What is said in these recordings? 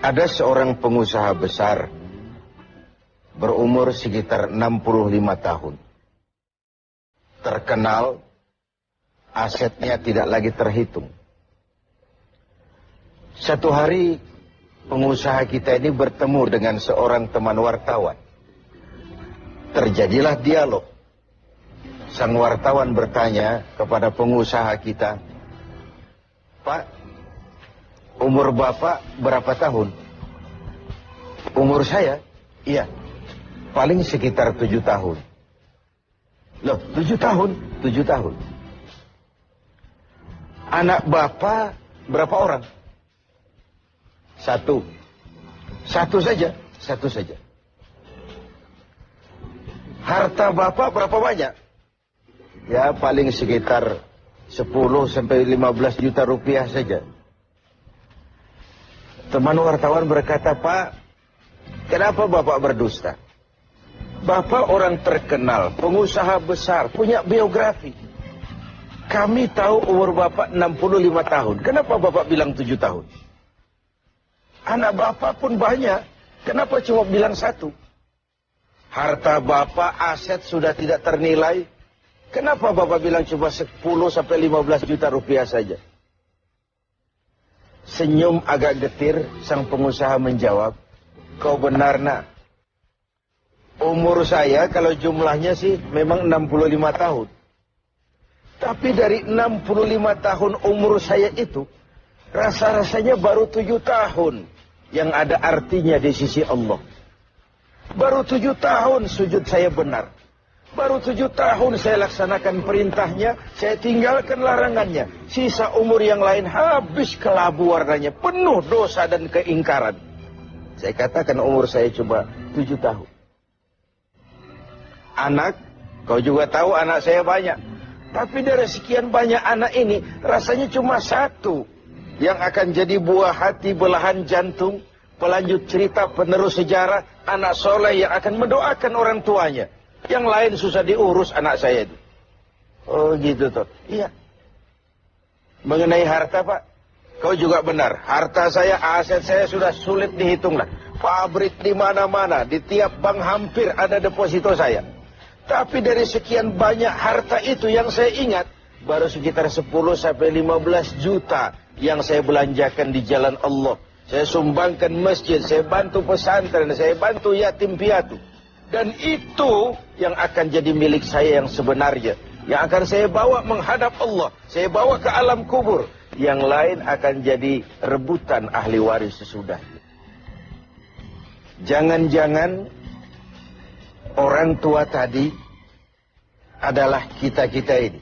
Ada seorang pengusaha besar berumur sekitar 65 tahun. Terkenal, asetnya tidak lagi terhitung. Satu hari pengusaha kita ini bertemu dengan seorang teman wartawan. Terjadilah dialog. Sang wartawan bertanya kepada pengusaha kita, Pak, Umur bapak berapa tahun? Umur saya? Iya. Paling sekitar tujuh tahun. Loh, tujuh tahun? Tujuh tahun. Anak bapak berapa orang? Satu. Satu saja. Satu saja. Harta bapak berapa banyak? Ya paling sekitar 10 sampai 15 juta rupiah saja. Teman wartawan berkata, Pak, kenapa Bapak berdusta? Bapak orang terkenal, pengusaha besar, punya biografi. Kami tahu umur Bapak 65 tahun. Kenapa Bapak bilang 7 tahun? Anak Bapak pun banyak. Kenapa cuma bilang satu? Harta Bapak, aset sudah tidak ternilai. Kenapa Bapak bilang cuma 10 sampai 15 juta rupiah saja? Senyum agak getir, sang pengusaha menjawab, kau benar nak. Umur saya kalau jumlahnya sih memang 65 tahun. Tapi dari 65 tahun umur saya itu, rasa-rasanya baru 7 tahun yang ada artinya di sisi Allah. Baru 7 tahun sujud saya benar. Baru tujuh tahun saya laksanakan perintahnya, saya tinggalkan larangannya. Sisa umur yang lain habis kelabu warnanya, penuh dosa dan keingkaran. Saya katakan umur saya coba tujuh tahun. Anak, kau juga tahu anak saya banyak. Tapi dari sekian banyak anak ini, rasanya cuma satu. Yang akan jadi buah hati belahan jantung, pelanjut cerita penerus sejarah, anak soleh yang akan mendoakan orang tuanya. Yang lain susah diurus anak saya itu. Oh gitu tuh. Iya. Mengenai harta pak. Kau juga benar. Harta saya, aset saya sudah sulit dihitung lah. Pabrik di mana-mana. Di tiap bank hampir ada deposito saya. Tapi dari sekian banyak harta itu yang saya ingat. Baru sekitar 10 sampai 15 juta yang saya belanjakan di jalan Allah. Saya sumbangkan masjid, saya bantu pesantren, saya bantu yatim piatu. Dan itu yang akan jadi milik saya yang sebenarnya. Yang akan saya bawa menghadap Allah. Saya bawa ke alam kubur. Yang lain akan jadi rebutan ahli waris sesudah. Jangan-jangan orang tua tadi adalah kita-kita ini.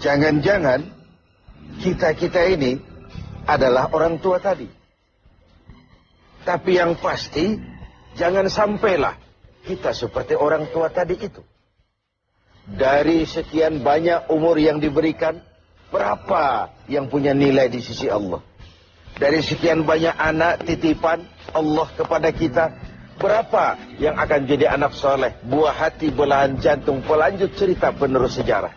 Jangan-jangan kita-kita ini adalah orang tua tadi. Tapi yang pasti Jangan sampailah kita seperti orang tua tadi itu. Dari sekian banyak umur yang diberikan, berapa yang punya nilai di sisi Allah? Dari sekian banyak anak titipan Allah kepada kita, berapa yang akan jadi anak soleh, buah hati, belahan jantung, pelanjut cerita penerus sejarah?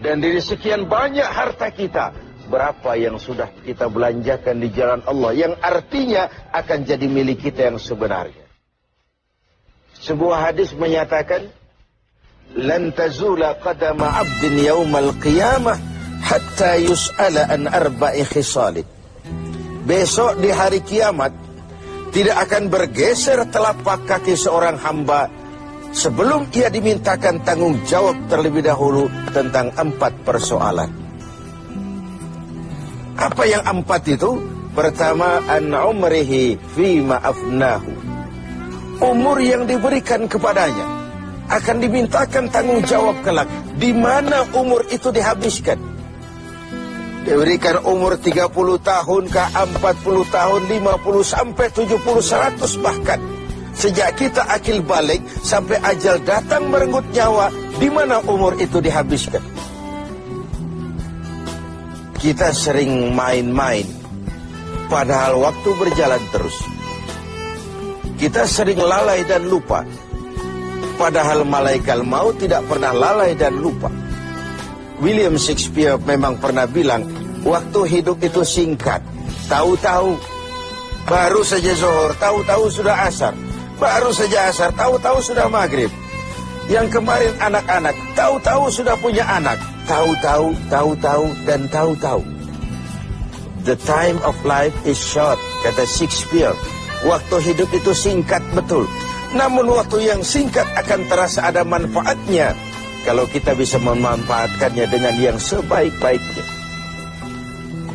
Dan dari sekian banyak harta kita, berapa yang sudah kita belanjakan di jalan Allah, yang artinya akan jadi milik kita yang sebenarnya? Sebuah hadis menyatakan lan tazula qadama 'abdin yaumal qiyamah hatta yus'ala an arba'i khisalin. Besok di hari kiamat tidak akan bergeser telapak kaki seorang hamba sebelum ia dimintakan tanggung jawab terlebih dahulu tentang empat persoalan. Apa yang empat itu? Pertama, an umrihi fi ma'afnahu umur yang diberikan kepadanya akan dimintakan tanggung jawab kelak di mana umur itu dihabiskan. Diberikan umur 30 tahun ke 40 tahun 50 sampai 70 100 bahkan. Sejak kita akil balik sampai ajal datang merenggut nyawa di mana umur itu dihabiskan? Kita sering main-main. Padahal waktu berjalan terus kita sering lalai dan lupa. Padahal malaikat maut tidak pernah lalai dan lupa. William Shakespeare memang pernah bilang, waktu hidup itu singkat. Tahu-tahu Baru saja zuhur, tahu-tahu sudah asar. Baru saja asar, tahu-tahu sudah maghrib. Yang kemarin anak-anak, tahu-tahu sudah punya anak. Tahu-tahu, tahu-tahu, dan tahu-tahu. The time of life is short, kata Shakespeare. Waktu hidup itu singkat betul. Namun waktu yang singkat akan terasa ada manfaatnya kalau kita bisa memanfaatkannya dengan yang sebaik-baiknya.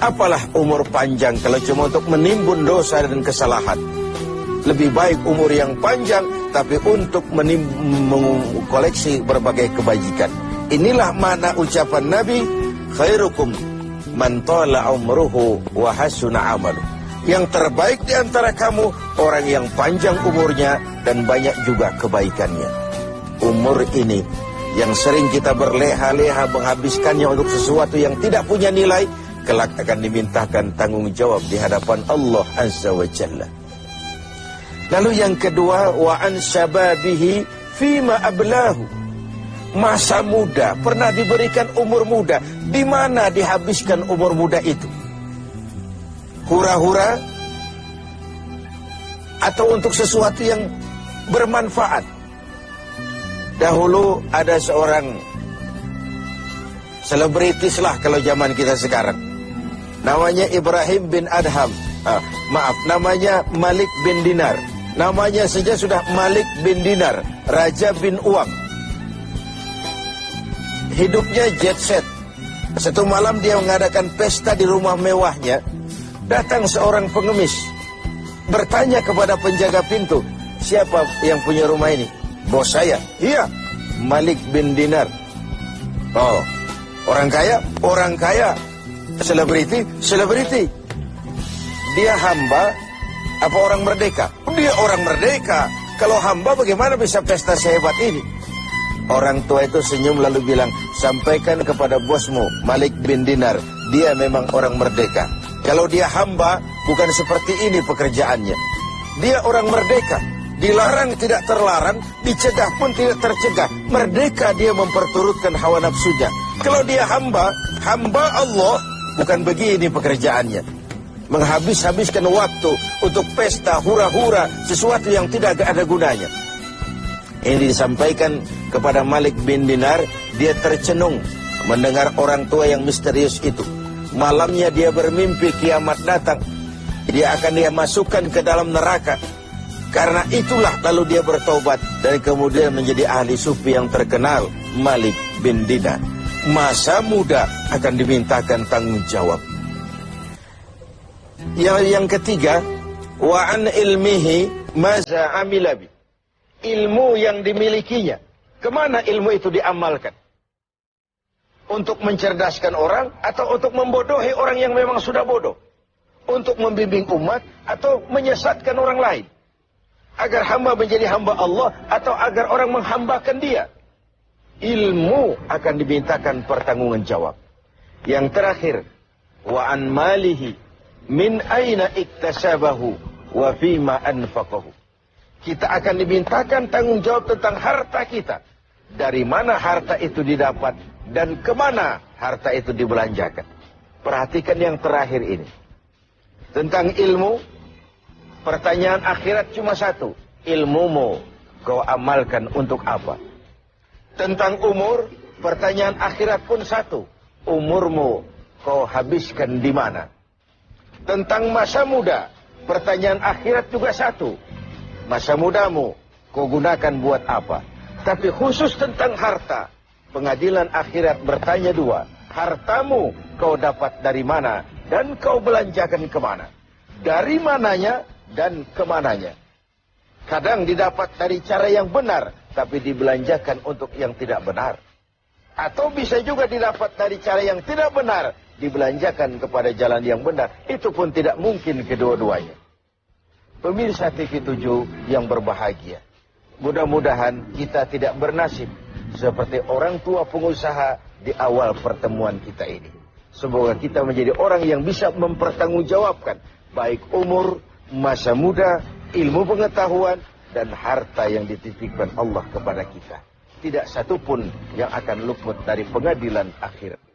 Apalah umur panjang kalau cuma untuk menimbun dosa dan kesalahan. Lebih baik umur yang panjang tapi untuk mengkoleksi berbagai kebajikan. Inilah mana ucapan Nabi khairukum man tala umruhu wa hasuna amalu. Yang terbaik di antara kamu orang yang panjang umurnya dan banyak juga kebaikannya. Umur ini yang sering kita berleha-leha menghabiskannya untuk sesuatu yang tidak punya nilai kelak akan dimintakan tanggung jawab di hadapan Allah Azza wa Jalla. Lalu yang kedua wa an syababihi fima ablahu. Masa muda pernah diberikan umur muda, di mana dihabiskan umur muda itu? Hura-hura atau untuk sesuatu yang bermanfaat. Dahulu ada seorang selebritis lah kalau zaman kita sekarang. Namanya Ibrahim bin Adham. Ah, maaf, namanya Malik bin Dinar. Namanya saja sudah Malik bin Dinar, Raja bin Uang. Hidupnya jet set. Satu malam dia mengadakan pesta di rumah mewahnya. Datang seorang pengemis. Bertanya kepada penjaga pintu, siapa yang punya rumah ini? Bos saya. Iya, Malik bin Dinar. Oh, orang kaya? Orang kaya. Selebriti? Selebriti. Dia hamba apa orang merdeka? Dia orang merdeka. Kalau hamba bagaimana bisa pesta sehebat ini? Orang tua itu senyum lalu bilang, sampaikan kepada bosmu, Malik bin Dinar, dia memang orang merdeka. Kalau dia hamba, bukan seperti ini pekerjaannya. Dia orang merdeka. Dilarang tidak terlarang, dicegah pun tidak tercegah. Merdeka dia memperturutkan hawa nafsunya. Kalau dia hamba, hamba Allah, bukan begini pekerjaannya menghabis-habiskan waktu untuk pesta hura-hura sesuatu yang tidak ada gunanya. Ini disampaikan kepada Malik bin Dinar, dia tercenung mendengar orang tua yang misterius itu. Malamnya dia bermimpi kiamat datang. Dia akan dia masukkan ke dalam neraka. Karena itulah lalu dia bertobat dan kemudian menjadi ahli sufi yang terkenal, Malik bin Dinar. Masa muda akan dimintakan tanggung jawab. Yang yang ketiga, wa an ilmihi maza amilabi. Ilmu yang dimilikinya. Ke mana ilmu itu diamalkan? Untuk mencerdaskan orang atau untuk membodohi orang yang memang sudah bodoh? Untuk membimbing umat atau menyesatkan orang lain? Agar hamba menjadi hamba Allah atau agar orang menghambakan dia? Ilmu akan dimintakan pertanggungan jawab. Yang terakhir, wa an malihi min aina iktasabahu wa fima anfaqahu. Kita akan dimintakan tanggung jawab tentang harta kita. Dari mana harta itu didapat dan ke mana harta itu dibelanjakan. Perhatikan yang terakhir ini. Tentang ilmu, pertanyaan akhirat cuma satu. Ilmumu kau amalkan untuk apa? Tentang umur, pertanyaan akhirat pun satu. Umurmu kau habiskan di mana? Tentang masa muda, pertanyaan akhirat juga satu. Masa mudamu, kau gunakan buat apa? Tapi khusus tentang harta, pengadilan akhirat bertanya dua. Hartamu kau dapat dari mana dan kau belanjakan ke mana? Dari mananya dan ke mananya? Kadang didapat dari cara yang benar, tapi dibelanjakan untuk yang tidak benar. Atau bisa juga didapat dari cara yang tidak benar, dibelanjakan kepada jalan yang benar, itu pun tidak mungkin kedua-duanya. Pemirsa TV7 yang berbahagia, mudah-mudahan kita tidak bernasib seperti orang tua pengusaha di awal pertemuan kita ini. Semoga kita menjadi orang yang bisa mempertanggungjawabkan baik umur, masa muda, ilmu pengetahuan, dan harta yang dititipkan Allah kepada kita. Tidak satupun yang akan luput dari pengadilan akhirat.